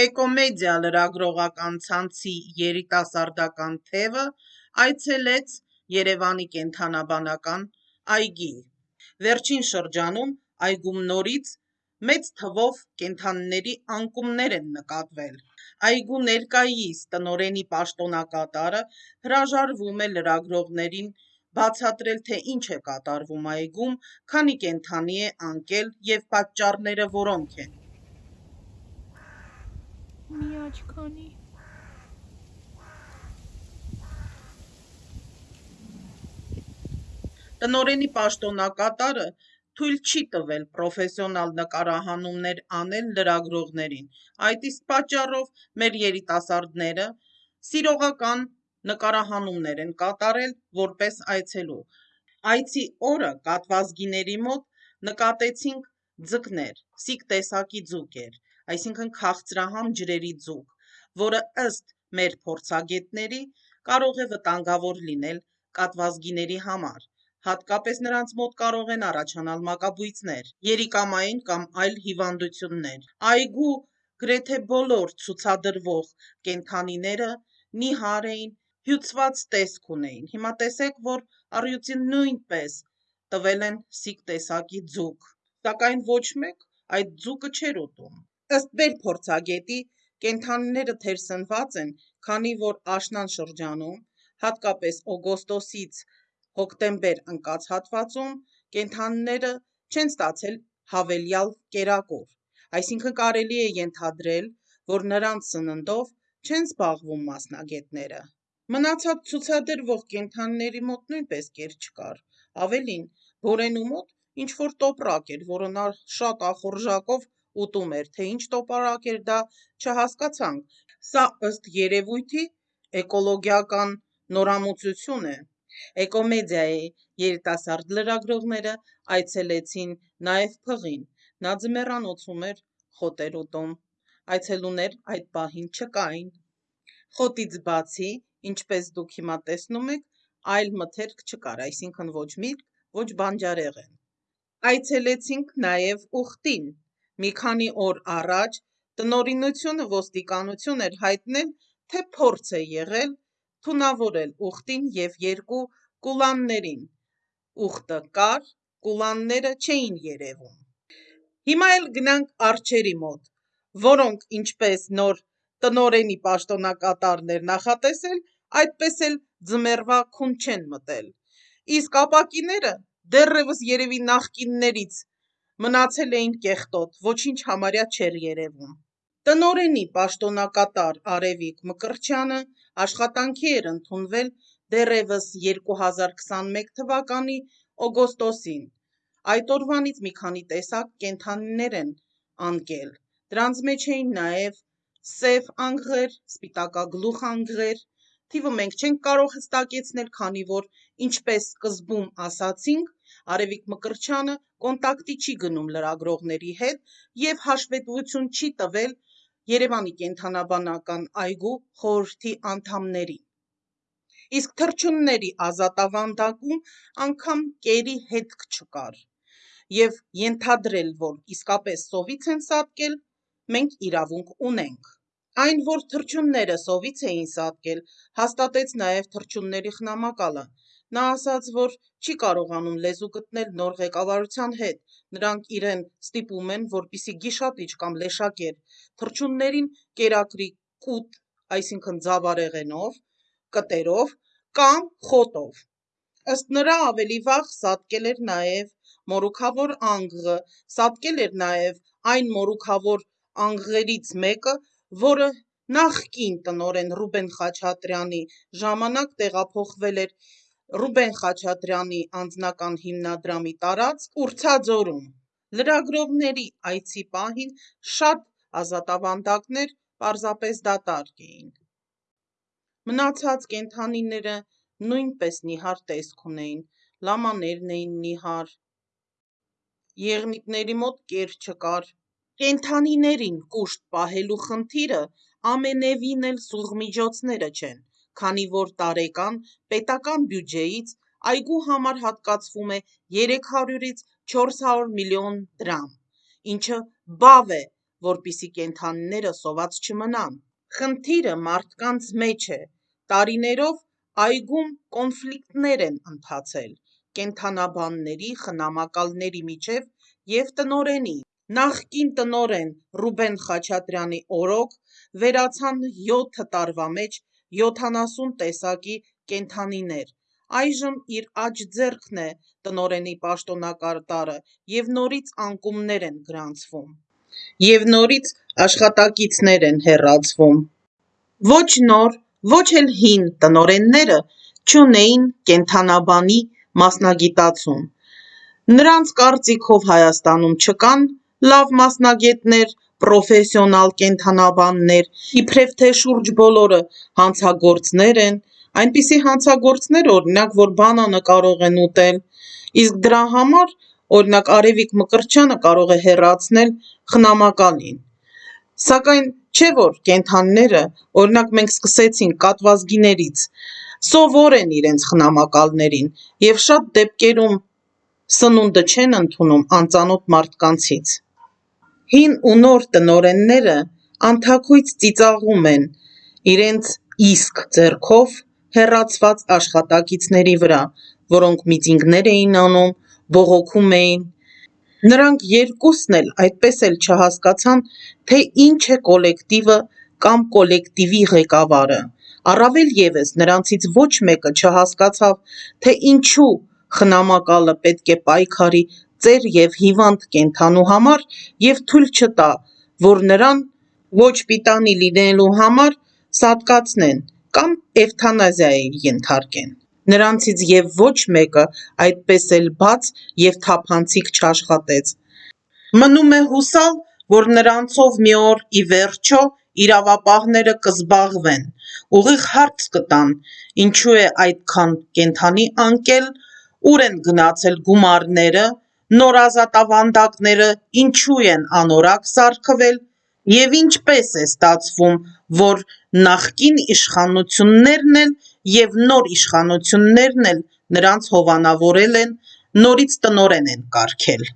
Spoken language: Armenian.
Էկոմեդիա լրագրողական ցանցի երիտասարդական թևը այցելեց Երևանի կենդանաբանական այգի։ Վերջին շրջանում այգում նորից մեծ թվով կենդանիների անկումներ են նկատվել։ Այգու ներկայիս տնօրենի պաշտոնակատարը հրաժարվում է լրագրողներին բացատրել, թե ինչ է կատարվում այգում, քանի կենդանի է անկել եւ պատճառները որոնք են։ մի աչքանի Տնօրենի պաշտոնակատարը թույլ չի տվել պրոֆեսիոնալ նկարահանումներ անել լրագրողներին։ Այդ իսկ պատճառով մեր երիտասարդները սիրողական նկարահանումներ են կատարել որպես այցելու։ Այցի օրը կատվազգիների մոտ նկատեցինք ձկներ, սիկ տեսակի ձուկ էր, այսինքն քաղցրահամ ջրերի ձուկ, որը ըստ մեր փորձագետների կարող է վտանգավոր լինել կատվազգիների համար, հատկապես նրանց մոտ կարող են առաջանալ մակաբույծներ, երիկամային կամ այլ հիվանդություններ։ Այգու գրեթե բոլոր ցուցադրվող կենդանիները նիհար էին, հյուծված տեսք ունեին։ Հիմա տեսեք, որ առյուծին նույնպես տվել են սիկ տեսակի ձուկ, սակայն ոչ մեկ այդ ձուկը չէր ուտում։ Ըստ մեր փորձագետի, կենդանիները թերսնված են, քանի որ աշնան շրջանում, հատկապես օգոստոսից հոկտեմբեր ընկած հատվածում կենդանիները չեն ստացել հավելյալ կերակուր, այսինքն կարելի է ենթադրել, որ նրանց սննդով չեն զբաղվում մասնագետները։ Մնացած ցուցադրվող կենդանիների մոտ նույնպես կեր չկար, ավելին, Բորենու մոտ ինչ-որ տոպրակ էր, որը նա շատ ախորժակով ուտում էր, թե ինչ տոպրակ էր դա չհասկացանք։ Սա ըստ երևույթի էկոլոգիական նորամուծություն է։ Էկոմեդիայի երիտասարդ լրագրողները այցելեցին նաև փղին, նա ձմեռանոցում էր խոտեր ուտում։ Այցելուներ այդ պահին չկային։ Խոտից բացի, ինչպես դուք հիմա տեսնում եք, այլ մթերք չկար, այսինքն ոչ միրգ, ոչ բանջարեղեն։ Այցելեցինք նաև ուխտին։ Մի քանի օր առաջ տնօրինությունը ոստիկանություն էր հայտնել, թե փորձ է եղել թունավորել ուխտին եւ երկու կուլաններին։ Ուխտը կար, կուլանները չէին երևում։ Հիմա էլ գնանք արջերի մոտ, որոնք ինչպես նոր տնօրենի պաշտոնակատարն էր նախատեսել, այդպես էլ ձմեռվա քուն չեն մտել։ Իսկ ապակիները դեռևս երևի նախկիններից մնացել էին կեղտոտ, ոչինչ համարյա չէր երևում։ Տնօրենի պաշտոնակատար Արևիկ Մկրտչյանը աշխատանքի էր ընդունվել դեռևս 2021 թվականի օգոստոսին։ Այդ օրվանից մի քանի տեսակ կենդանիներ են անկել։ Դրանց մեջ էին նաև սև անգղեր, սպիտակագլուխ անգղեր։ Թիվը մենք չենք կարող հստակեցնել, քանի որ ինչպես սկզբում ասացինք, Արևիկ Մկրտչյանը կոնտակտի չի գնում լրագրողների հետ եւ հաշվետվություն չի տվել Երևանի կենդանաբանական այգու խորհրդի անդամներին։ Իսկ թռչունների ազատավանդակում անգամ կերի հետք չկար, եւ ենթադրել, որ իսկապես սովից են սատկել, մենք իրավունք ունենք։ Այն, որ թռչունները սովից էին սատկել, հաստատեց նաև թռչունների խնամակալը։ Նա ասաց, որ չի կարողանում լեզու գտնել նոր ղեկավարության հետ, նրանք իրեն ստիպում են, որպիսի գիշատիչ կամ լեշակեր թռչուններին կերակրի կուտ, ձավարեղենով, կտերով կամ խոտով։ Ըստ նրա ավելի վաղ սատկել էր նաև մորուքավոր անգղը, սատկել էր նաև այն մորուքավոր անգղերից մեկը, որը նախկին տնօրեն Ռուբեն Խաչատրյանի ժամանակ տեղափոխվել էր Ռուբեն Խաչատրյանի անձնական հիմնադրամի տարածք Ուրցաձորում։ Լրագրողների այցի պահին շատ ազատավանդակներ պարզապես դատարկ էին։ Մնացած կենդանիները նույնպես նիհար տեսք ունեին, լամաներն էին նիհար, եղնիկների մոտ կեր չկար։ Կենդանիներին կուշտ պահելու խնդիրը ամենևին էլ սուղմիջոցները չեն, քանի որ տարեկան պետական բյուջեից այգու համար հատկացվում է 300-ից 400 միլիոն դրամ, ինչը բավ է որպիսի կենդանիները սոված չմնան։ Խնդիրը մարդկանց մեջ է։ Տարիներով այգում կոնֆլիկտներ են ընթացել կենդանաբանների, խնամակալների միջև և տնօրենի։ Նախկին տնօրեն Ռուբեն Խաչատրյանի օրոք վերացան 7 տարվա մեջ 70 տեսակի կենդանիներ, այժմ իր աջ ձեռքն է տնօրենի պաշտոնակատարը և նորից անկումներ են գրանցվում, և նորից աշխատակիցներ են հեռացվում։ Ոչ նոր, ոչ էլ հին տնօրենները չունեին կենդանաբանի մասնագիտացում։ Նրանց կարծիքով Հայաստանում չկան լավ մասնագետներ, պրոֆեսիոնալ կենդանաբաններ, իբրև թե շուրջ բոլորը հանցագործներ են, այնպիսի հանցագործներ, օրինակ, որ բանանը կարող են ուտել, իսկ դրա համար, օրինակ, Արևիկ Մկրտչյանը կարող է հեռացնել խնամակալին։ Սակայն չէ՞ որ կենդանիները, օրինակ, մենք սկսեցինք կատվազգիներից, սովոր են իրենց խնամակալներին և շատ դեպքերում սնունդը չեն ընդունում անծանոթ մարդկանցից։ Հին ու նոր տնօրենները անթաքույց ծիծաղում են իրենց իսկ ձեռքով հեռացված աշխատակիցների վրա, որոնք միտինգներ էին անում, բողոքում էին։ Նրանք երկուսն էլ այդպես էլ չհասկացան, թե ինչ է կոլեկտիվը կամ կոլեկտիվի ղեկավարը։ Առավել ևս, նրանցից ոչ մեկը չհասկացավ, թե ինչու խնամակալը պետք է պայքարի ծեր և հիվանդ կենդանու համար և թույլ չտա, որ նրան ոչ պիտանի լինելու համար սատկացնեն կամ էվթանազիայի ենթարկեն։ Նրանցից և ոչ մեկը այդպես էլ բաց և թափանցիկ չաշխատեց։ Մնում է հուսալ, որ նրանցով մի օր ի վերջո իրավապահները կզբաղվեն, ուղիղ հարց կտան՝ ինչու է այդքան կենդանի ընկել, ուր են գնացել գումարները, նոր ազատավանդակները ինչու են անորակ սարքվել, և ինչպե՞ս է ստացվում, որ նախկին իշխանություններն էլ և նոր իշխանություններն էլ նրանց հովանավորել են, նորից տնօրեն են կարգել։